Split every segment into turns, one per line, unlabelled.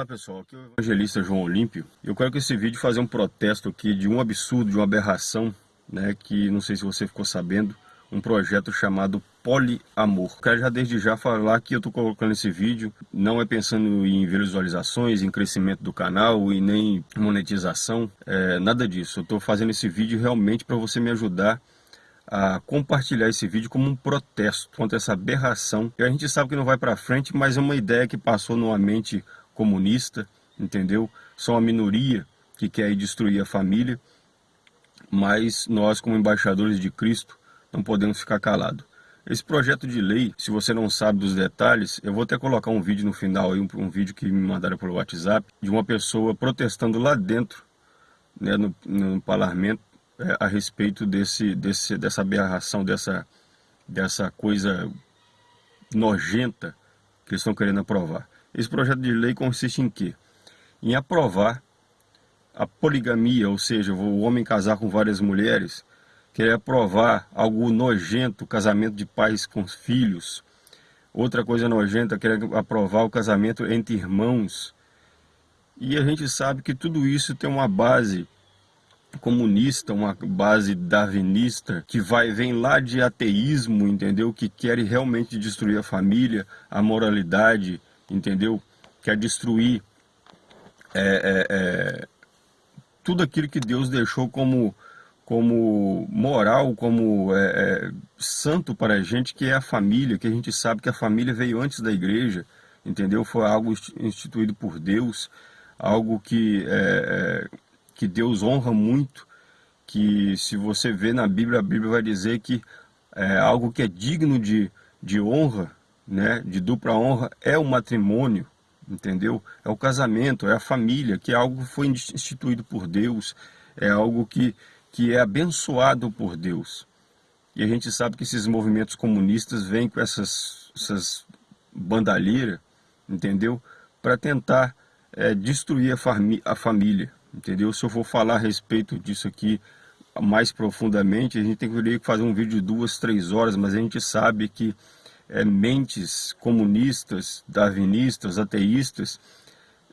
Olá pessoal, aqui é o evangelista João Olímpio. Eu quero com esse vídeo fazer um protesto aqui de um absurdo, de uma aberração, né, que não sei se você ficou sabendo, um projeto chamado Poliamor. Quero já desde já falar que eu estou colocando esse vídeo, não é pensando em visualizações, em crescimento do canal e nem monetização, é, nada disso. Eu estou fazendo esse vídeo realmente para você me ajudar a compartilhar esse vídeo como um protesto contra essa aberração. E a gente sabe que não vai para frente, mas é uma ideia que passou numa mente comunista, entendeu? São uma minoria que quer destruir a família, mas nós como embaixadores de Cristo não podemos ficar calados. Esse projeto de lei, se você não sabe dos detalhes, eu vou até colocar um vídeo no final, aí, um, um vídeo que me mandaram pelo WhatsApp, de uma pessoa protestando lá dentro, né, no, no parlamento, é, a respeito desse, desse, dessa aberração, dessa, dessa coisa nojenta que eles estão querendo aprovar. Esse projeto de lei consiste em quê? Em aprovar a poligamia, ou seja, o homem casar com várias mulheres, querer aprovar algo nojento, casamento de pais com filhos. Outra coisa nojenta, querer aprovar o casamento entre irmãos. E a gente sabe que tudo isso tem uma base comunista, uma base darwinista, que vai vem lá de ateísmo, entendeu? Que quer realmente destruir a família, a moralidade, entendeu? Quer destruir é, é, é, tudo aquilo que Deus deixou como, como moral, como é, é, santo para a gente, que é a família, que a gente sabe que a família veio antes da igreja, entendeu? Foi algo instituído por Deus, algo que é, que Deus honra muito, que se você vê na Bíblia, a Bíblia vai dizer que é, algo que é digno de, de honra, né, de dupla honra, é o matrimônio, entendeu? É o casamento, é a família, que é algo que foi instituído por Deus, é algo que, que é abençoado por Deus. E a gente sabe que esses movimentos comunistas vêm com essas, essas bandalheiras, entendeu? Para tentar é, destruir a, fami a família entendeu? Se eu for falar a respeito disso aqui mais profundamente, a gente tem que fazer um vídeo de duas, três horas, mas a gente sabe que é, mentes comunistas, darwinistas, ateístas,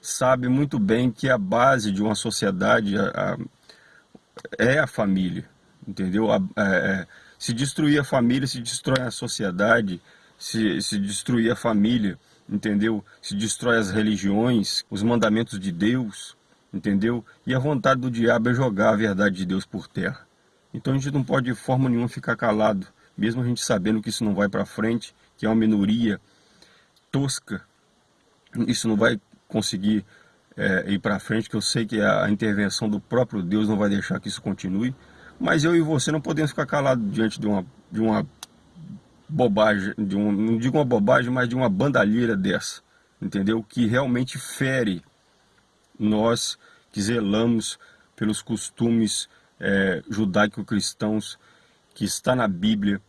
sabe muito bem que a base de uma sociedade a, a, é a família, entendeu? A, é, se destruir a família, se destrói a sociedade, se, se destruir a família, entendeu? Se destrói as religiões, os mandamentos de Deus, entendeu? E a vontade do diabo é jogar a verdade de Deus por terra. Então a gente não pode de forma nenhuma ficar calado, mesmo a gente sabendo que isso não vai para frente, que é uma minoria tosca, isso não vai conseguir é, ir para frente, que eu sei que a intervenção do próprio Deus não vai deixar que isso continue, mas eu e você não podemos ficar calados diante de uma, de uma bobagem, de um, não digo uma bobagem, mas de uma bandalheira dessa, entendeu? Que realmente fere nós que zelamos pelos costumes é, judaico-cristãos que está na Bíblia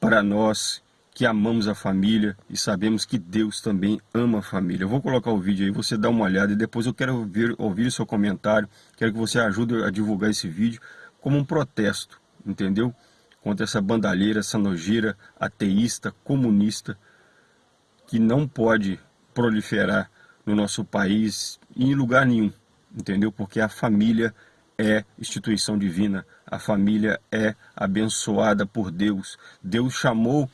para nós que amamos a família e sabemos que Deus também ama a família. Eu vou colocar o vídeo aí, você dá uma olhada e depois eu quero ouvir, ouvir o seu comentário, quero que você ajude a divulgar esse vídeo como um protesto, entendeu? Contra essa bandalheira, essa nojeira ateísta, comunista, que não pode proliferar no nosso país em lugar nenhum, entendeu? Porque a família é instituição divina, a família é abençoada por Deus. Deus chamou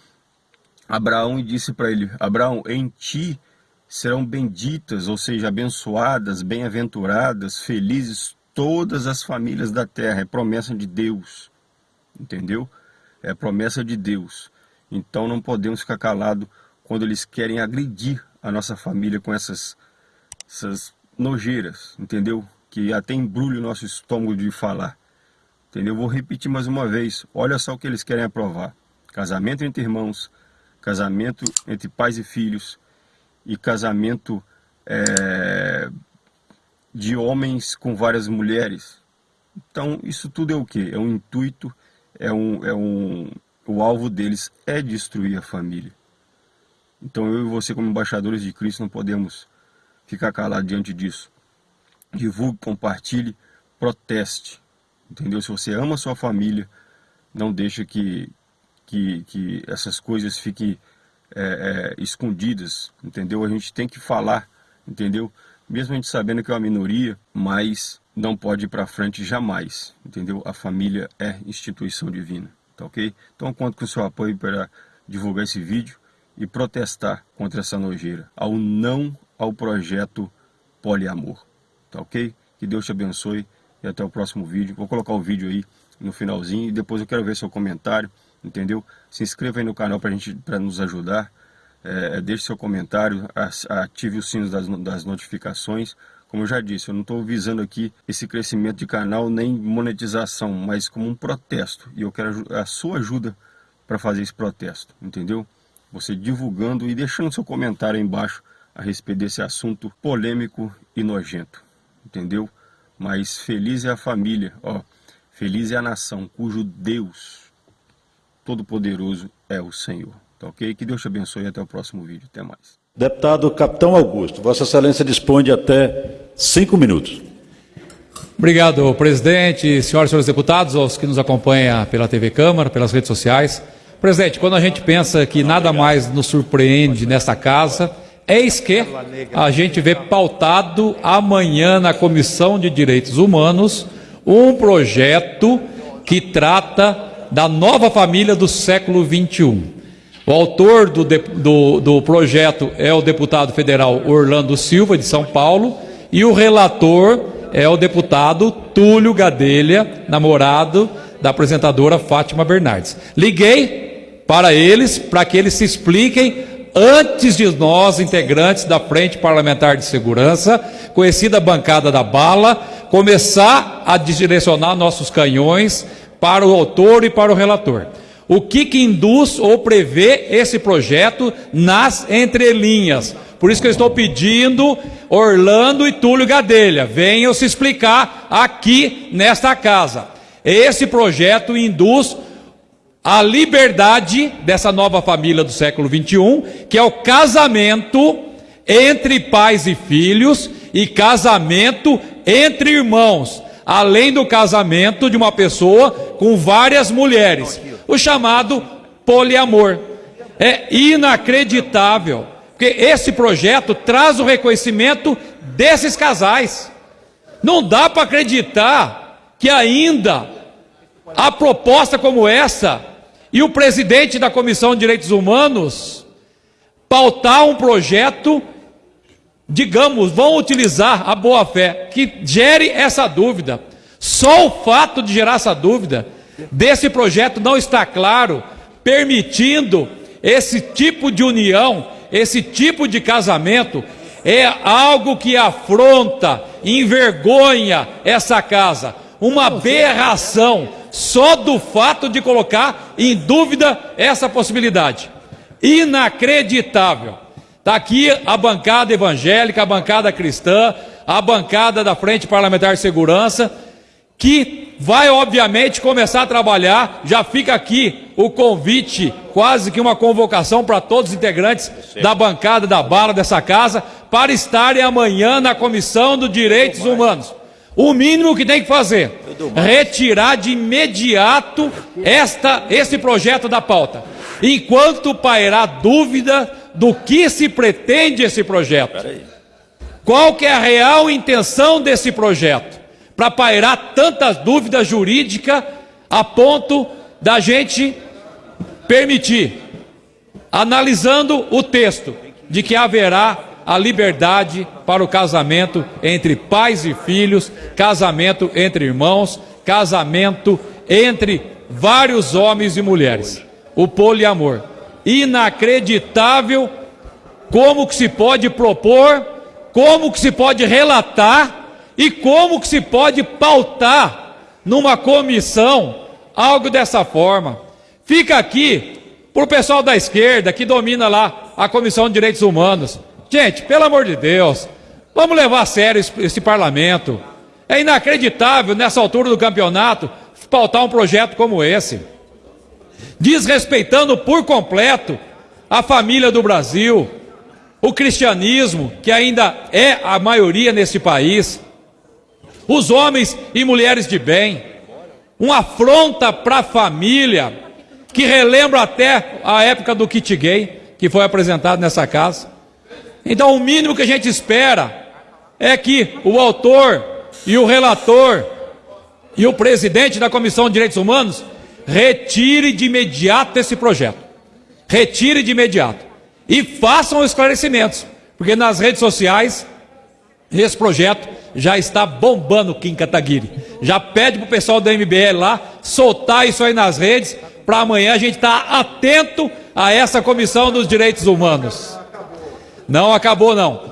Abraão e disse para ele: Abraão, em ti serão benditas, ou seja, abençoadas, bem-aventuradas, felizes todas as famílias da terra. É promessa de Deus, entendeu? É promessa de Deus. Então não podemos ficar calados quando eles querem agredir a nossa família com essas, essas nojeiras, entendeu? Que até embrulha o nosso estômago de falar. Entendeu? Vou repetir mais uma vez. Olha só o que eles querem aprovar. Casamento entre irmãos, casamento entre pais e filhos e casamento é, de homens com várias mulheres. Então, isso tudo é o que? É um intuito, é um, é um, o alvo deles é destruir a família. Então, eu e você, como embaixadores de Cristo, não podemos ficar calado diante disso. Divulgue, compartilhe, proteste. Entendeu? Se você ama a sua família, não deixe que, que, que essas coisas fiquem é, é, escondidas. Entendeu? A gente tem que falar, entendeu? mesmo a gente sabendo que é uma minoria, mas não pode ir para frente jamais, entendeu? A família é instituição divina, tá ok? Então conto com o seu apoio para divulgar esse vídeo e protestar contra essa nojeira, ao não ao projeto poliamor, tá ok? Que Deus te abençoe e até o próximo vídeo. Vou colocar o vídeo aí no finalzinho e depois eu quero ver seu comentário, entendeu? Se inscreva aí no canal para gente, para nos ajudar, é, deixe seu comentário, ative os sinos das, das notificações. Como eu já disse, eu não estou visando aqui esse crescimento de canal nem monetização, mas como um protesto. E eu quero a sua ajuda para fazer esse protesto, entendeu? Você divulgando e deixando seu comentário aí embaixo a respeito desse assunto polêmico e nojento, entendeu? Mas feliz é a família, ó, feliz é a nação cujo Deus Todo-Poderoso é o Senhor. Tá ok? Que Deus te abençoe e até o próximo vídeo. Até mais.
Deputado Capitão Augusto, Vossa Excelência dispõe de até cinco minutos.
Obrigado, presidente, senhoras e senhores deputados, aos que nos acompanham pela TV Câmara, pelas redes sociais. Presidente, quando a gente pensa que nada mais nos surpreende nesta casa, eis que a gente vê pautado amanhã na Comissão de Direitos Humanos um projeto que trata da nova família do século XXI. O autor do, do, do projeto é o deputado federal Orlando Silva, de São Paulo, e o relator é o deputado Túlio Gadelha, namorado da apresentadora Fátima Bernardes. Liguei para eles para que eles se expliquem antes de nós, integrantes da Frente Parlamentar de Segurança, conhecida bancada da bala, começar a direcionar nossos canhões para o autor e para o relator. O que, que induz ou prevê esse projeto nas entrelinhas? Por isso que eu estou pedindo Orlando e Túlio Gadelha, venham se explicar aqui nesta casa. Esse projeto induz a liberdade dessa nova família do século 21, que é o casamento entre pais e filhos e casamento entre irmãos, além do casamento de uma pessoa com várias mulheres o chamado poliamor. É inacreditável, porque esse projeto traz o reconhecimento desses casais. Não dá para acreditar que ainda a proposta como essa e o presidente da Comissão de Direitos Humanos pautar um projeto, digamos, vão utilizar a boa fé, que gere essa dúvida. Só o fato de gerar essa dúvida desse projeto não está claro, permitindo esse tipo de união, esse tipo de casamento, é algo que afronta, envergonha essa casa. Uma aberração só do fato de colocar em dúvida essa possibilidade. Inacreditável. Está aqui a bancada evangélica, a bancada cristã, a bancada da Frente Parlamentar de Segurança, que vai obviamente começar a trabalhar. Já fica aqui o convite, quase que uma convocação para todos os integrantes da bancada da bala dessa casa, para estarem amanhã na Comissão dos Direitos Humanos. O mínimo que tem que fazer, retirar de imediato esta, esse projeto da pauta, enquanto pairar dúvida do que se pretende esse projeto. Qual que é a real intenção desse projeto? para pairar tantas dúvidas jurídicas a ponto da gente permitir, analisando o texto, de que haverá a liberdade para o casamento entre pais e filhos, casamento entre irmãos, casamento entre vários homens e mulheres. O poliamor. Inacreditável como que se pode propor, como que se pode relatar e como que se pode pautar numa comissão algo dessa forma? Fica aqui para o pessoal da esquerda que domina lá a Comissão de Direitos Humanos. Gente, pelo amor de Deus, vamos levar a sério esse, esse parlamento. É inacreditável nessa altura do campeonato pautar um projeto como esse, desrespeitando por completo a família do Brasil, o cristianismo, que ainda é a maioria nesse país os homens e mulheres de bem, uma afronta para a família, que relembra até a época do kit gay, que foi apresentado nessa casa. Então, o mínimo que a gente espera é que o autor e o relator e o presidente da Comissão de Direitos Humanos retire de imediato esse projeto. Retire de imediato. E façam esclarecimentos, porque nas redes sociais esse projeto já está bombando Kim Kataguiri. Já pede para o pessoal da MBL lá soltar isso aí nas redes, para amanhã a gente estar tá atento a essa comissão dos direitos humanos. Não acabou não.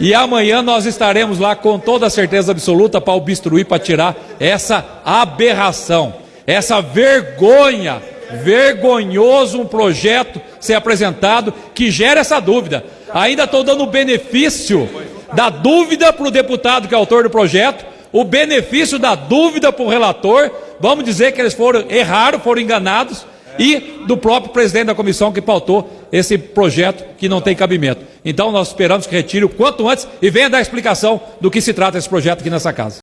E amanhã nós estaremos lá com toda certeza absoluta para obstruir, para tirar essa aberração, essa vergonha, vergonhoso um projeto ser apresentado que gera essa dúvida. Ainda estou dando benefício da dúvida para o deputado que é autor do projeto, o benefício da dúvida para o relator, vamos dizer que eles foram erraram, foram enganados, e do próprio presidente da comissão que pautou esse projeto que não tem cabimento. Então nós esperamos que retire o quanto antes e venha dar explicação do que se trata esse projeto aqui nessa casa.